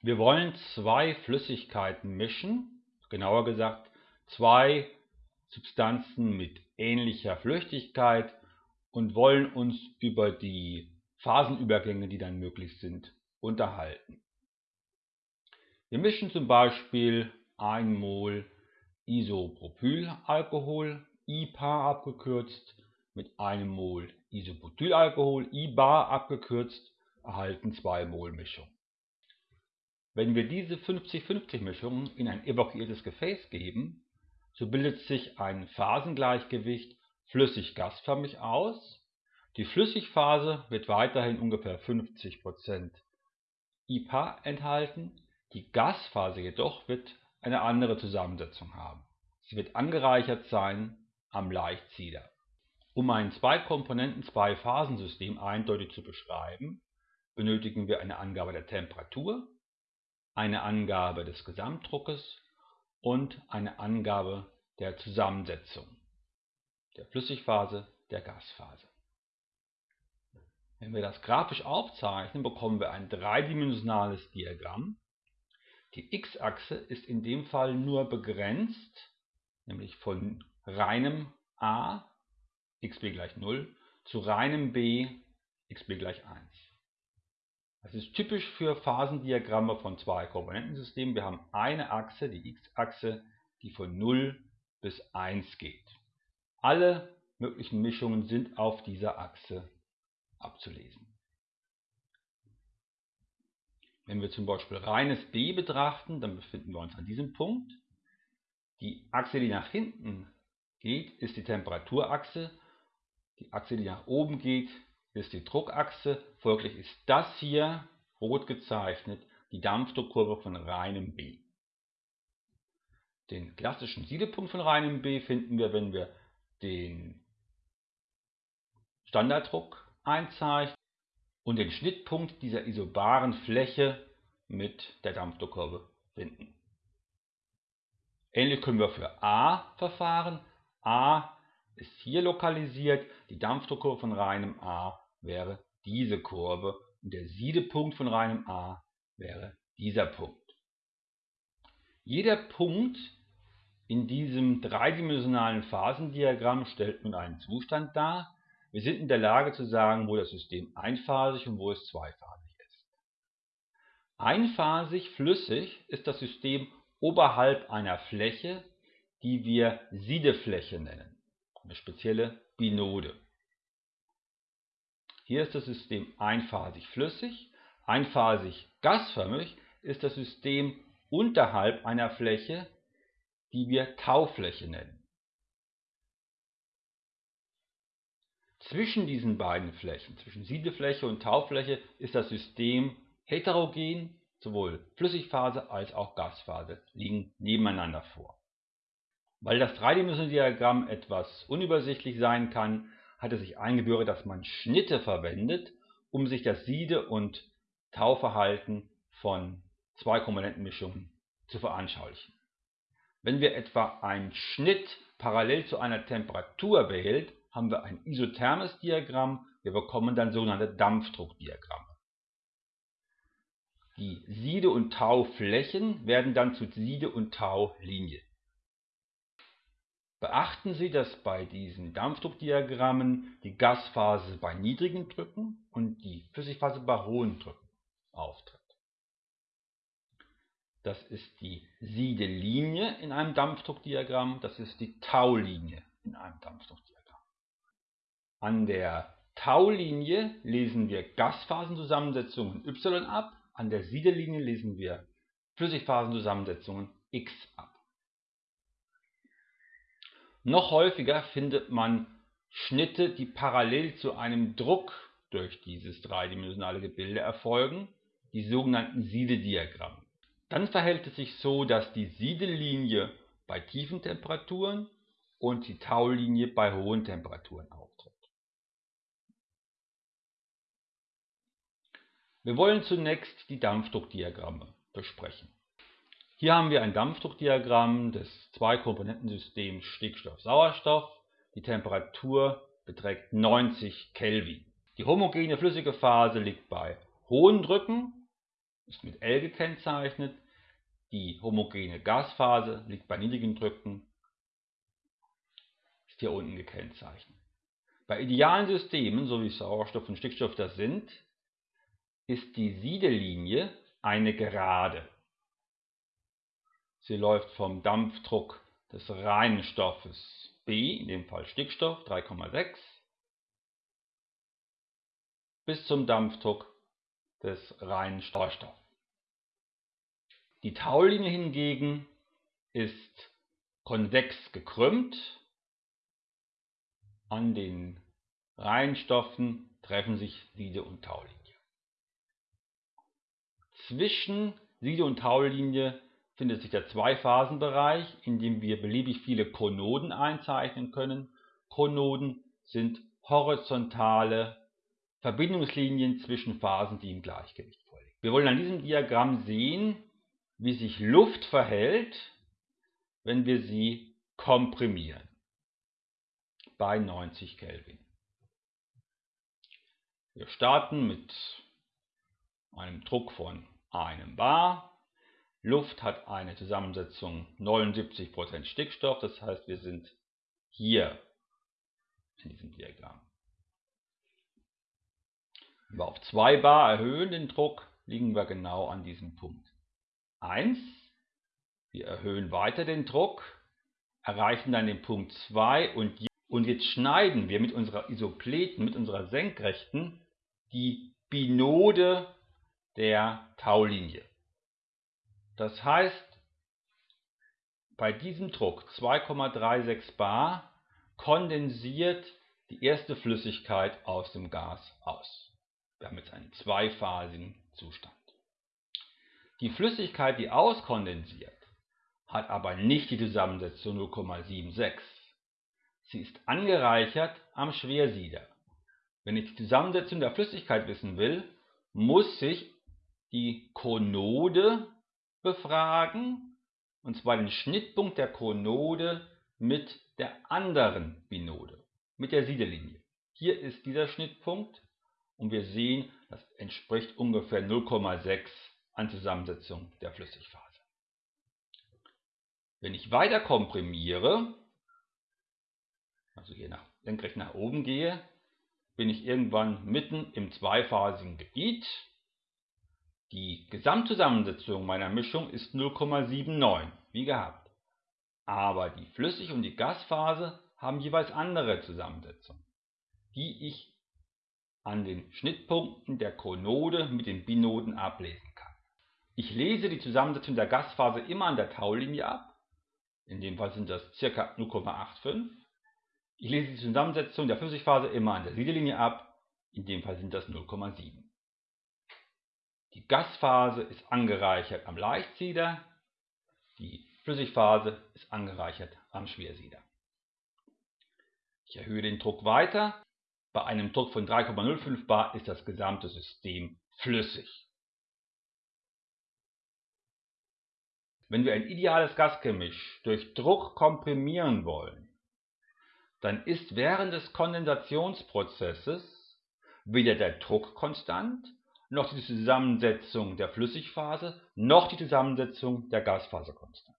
Wir wollen zwei Flüssigkeiten mischen, genauer gesagt zwei Substanzen mit ähnlicher Flüchtigkeit und wollen uns über die Phasenübergänge, die dann möglich sind, unterhalten. Wir mischen zum Beispiel 1 Mol Isopropylalkohol, IPA abgekürzt, mit einem Mol Isobutylalkohol, IBA abgekürzt, erhalten 2 Mol Mischung. Wenn wir diese 50-50 Mischung in ein evakuiertes Gefäß geben, so bildet sich ein Phasengleichgewicht flüssig-gasförmig aus. Die Flüssigphase wird weiterhin ungefähr 50% IPA enthalten, die Gasphase jedoch wird eine andere Zusammensetzung haben. Sie wird angereichert sein am Leichtsieder. Um ein Zwei-Komponenten-Zwei-Phasen-System eindeutig zu beschreiben, benötigen wir eine Angabe der Temperatur, eine Angabe des Gesamtdruckes und eine Angabe der Zusammensetzung der Flüssigphase, der Gasphase. Wenn wir das grafisch aufzeichnen, bekommen wir ein dreidimensionales Diagramm. Die x-Achse ist in dem Fall nur begrenzt, nämlich von reinem a, xb gleich 0, zu reinem b, xb gleich 1. Das ist typisch für Phasendiagramme von zwei Komponentensystemen. Wir haben eine Achse, die x-Achse, die von 0 bis 1 geht. Alle möglichen Mischungen sind auf dieser Achse abzulesen. Wenn wir zum Beispiel reines B betrachten, dann befinden wir uns an diesem Punkt. Die Achse, die nach hinten geht, ist die Temperaturachse. Die Achse, die nach oben geht, ist die Druckachse. Folglich ist das hier rot gezeichnet die Dampfdruckkurve von reinem B. Den klassischen Siedepunkt von reinem B finden wir, wenn wir den Standarddruck einzeichnen und den Schnittpunkt dieser isobaren Fläche mit der Dampfdruckkurve finden. Ähnlich können wir für A verfahren. A ist hier lokalisiert. Die Dampfdruckkurve von reinem A wäre diese Kurve und der Siedepunkt von reinem A wäre dieser Punkt. Jeder Punkt in diesem dreidimensionalen Phasendiagramm stellt nun einen Zustand dar. Wir sind in der Lage zu sagen, wo das System einphasig und wo es zweiphasig ist. Einphasig flüssig ist das System oberhalb einer Fläche, die wir Siedefläche nennen, eine spezielle Binode. Hier ist das System einphasig flüssig, einphasig gasförmig ist das System unterhalb einer Fläche, die wir Taufläche nennen. Zwischen diesen beiden Flächen, zwischen Siedefläche und Taufläche, ist das System heterogen, sowohl Flüssigphase als auch Gasphase liegen nebeneinander vor. Weil das dreidimensionale Diagramm etwas unübersichtlich sein kann, hat es sich eingebürgert, dass man Schnitte verwendet, um sich das Siede- und Tauverhalten von zwei Komponentenmischungen zu veranschaulichen. Wenn wir etwa einen Schnitt parallel zu einer Temperatur behält, haben wir ein isothermes Diagramm, wir bekommen dann sogenannte Dampfdruckdiagramme. Die Siede- und Tauflächen werden dann zu Siede- und Taulinien. Beachten Sie, dass bei diesen Dampfdruckdiagrammen die Gasphase bei niedrigen Drücken und die Flüssigphase bei hohen Drücken auftritt. Das ist die Siedelinie in einem Dampfdruckdiagramm, das ist die Taulinie in einem Dampfdruckdiagramm. An der Taulinie lesen wir Gasphasenzusammensetzungen y ab, an der Siedelinie lesen wir Flüssigphasenzusammensetzungen x ab. Noch häufiger findet man Schnitte, die parallel zu einem Druck durch dieses dreidimensionale Gebilde erfolgen, die sogenannten Siedediagramme. Dann verhält es sich so, dass die Siedelinie bei tiefen Temperaturen und die Taulinie bei hohen Temperaturen auftritt. Wir wollen zunächst die Dampfdruckdiagramme besprechen. Hier haben wir ein Dampfdruckdiagramm des Zwei-Komponentensystems Stickstoff-Sauerstoff. Die Temperatur beträgt 90 Kelvin. Die homogene flüssige Phase liegt bei hohen Drücken ist mit L gekennzeichnet. Die homogene Gasphase liegt bei niedrigen Drücken, ist hier unten gekennzeichnet. Bei idealen Systemen, so wie Sauerstoff und Stickstoff das sind, ist die Siedellinie eine Gerade. Sie läuft vom Dampfdruck des reinen Stoffes B, in dem Fall Stickstoff 3,6, bis zum Dampfdruck des reinen Sauerstoffs. Die Taulinie hingegen ist konvex gekrümmt. An den Reihenstoffen treffen sich Siede und Taulinie. Zwischen Siede und Taulinie findet sich der Zweiphasenbereich, in dem wir beliebig viele Konoden einzeichnen können. Konoden sind horizontale Verbindungslinien zwischen Phasen, die im Gleichgewicht vorliegen. Wir wollen an diesem Diagramm sehen, wie sich Luft verhält, wenn wir sie komprimieren bei 90 Kelvin. Wir starten mit einem Druck von einem Bar. Luft hat eine Zusammensetzung 79% Stickstoff, das heißt wir sind hier in diesem Diagramm. Wenn wir auf 2 Bar erhöhen den Druck, liegen wir genau an diesem Punkt. 1. Wir erhöhen weiter den Druck, erreichen dann den Punkt 2 und, und jetzt schneiden wir mit unserer Isopleten, mit unserer Senkrechten, die Binode der Taulinie. Das heißt, bei diesem Druck 2,36 bar kondensiert die erste Flüssigkeit aus dem Gas aus. Wir haben jetzt einen zweiphasigen Zustand. Die Flüssigkeit, die auskondensiert, hat aber nicht die Zusammensetzung 0,76. Sie ist angereichert am Schwersieder. Wenn ich die Zusammensetzung der Flüssigkeit wissen will, muss ich die Konode befragen, und zwar den Schnittpunkt der Konode mit der anderen Binode, mit der Siedellinie. Hier ist dieser Schnittpunkt und wir sehen, das entspricht ungefähr 0,6 an Zusammensetzung der Flüssigphase. Wenn ich weiter komprimiere, also hier nach, senkrecht nach oben gehe, bin ich irgendwann mitten im zweiphasigen Gebiet. Die Gesamtzusammensetzung meiner Mischung ist 0,79, wie gehabt. Aber die Flüssig- und die Gasphase haben jeweils andere Zusammensetzungen, die ich an den Schnittpunkten der Konode mit den Binoden ablesen kann. Ich lese die Zusammensetzung der Gasphase immer an der Taulinie ab. In dem Fall sind das ca. 0,85. Ich lese die Zusammensetzung der Flüssigphase immer an der Siedellinie ab. In dem Fall sind das 0,7. Die Gasphase ist angereichert am Leichtsieder. Die Flüssigphase ist angereichert am Schwersieder. Ich erhöhe den Druck weiter. Bei einem Druck von 3,05 bar ist das gesamte System flüssig. Wenn wir ein ideales Gasgemisch durch Druck komprimieren wollen, dann ist während des Kondensationsprozesses weder der Druck konstant, noch die Zusammensetzung der Flüssigphase, noch die Zusammensetzung der Gasphase konstant.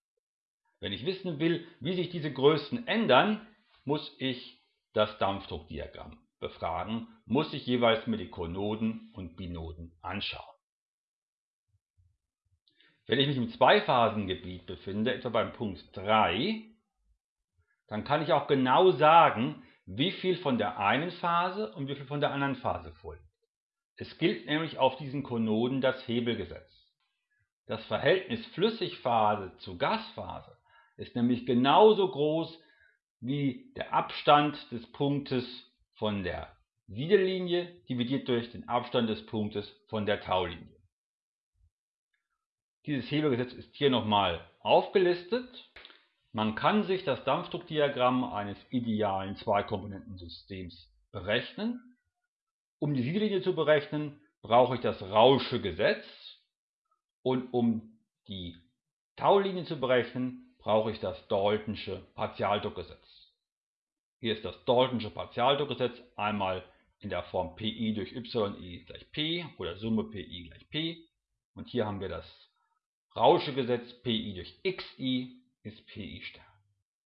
Wenn ich wissen will, wie sich diese Größen ändern, muss ich das Dampfdruckdiagramm befragen, muss ich jeweils mir die Konoden und Binoden anschauen. Wenn ich mich im Zweiphasengebiet befinde, etwa beim Punkt 3, dann kann ich auch genau sagen, wie viel von der einen Phase und wie viel von der anderen Phase folgt. Es gilt nämlich auf diesen Konoden das Hebelgesetz. Das Verhältnis Flüssigphase zu Gasphase ist nämlich genauso groß wie der Abstand des Punktes von der Siedellinie dividiert durch den Abstand des Punktes von der Taulinie. Dieses Hebelgesetz ist hier nochmal aufgelistet. Man kann sich das Dampfdruckdiagramm eines idealen Zweikomponentensystems berechnen. Um die Siedellinie zu berechnen, brauche ich das Rausche Gesetz und um die Taulinie zu berechnen, brauche ich das Daltonsche Partialdruckgesetz. Hier ist das Daltonsche Partialdruckgesetz einmal in der Form Pi durch Yi gleich P oder Summe Pi gleich P Und hier haben wir das Rauschegesetz Pi durch Xi ist Pi Stern.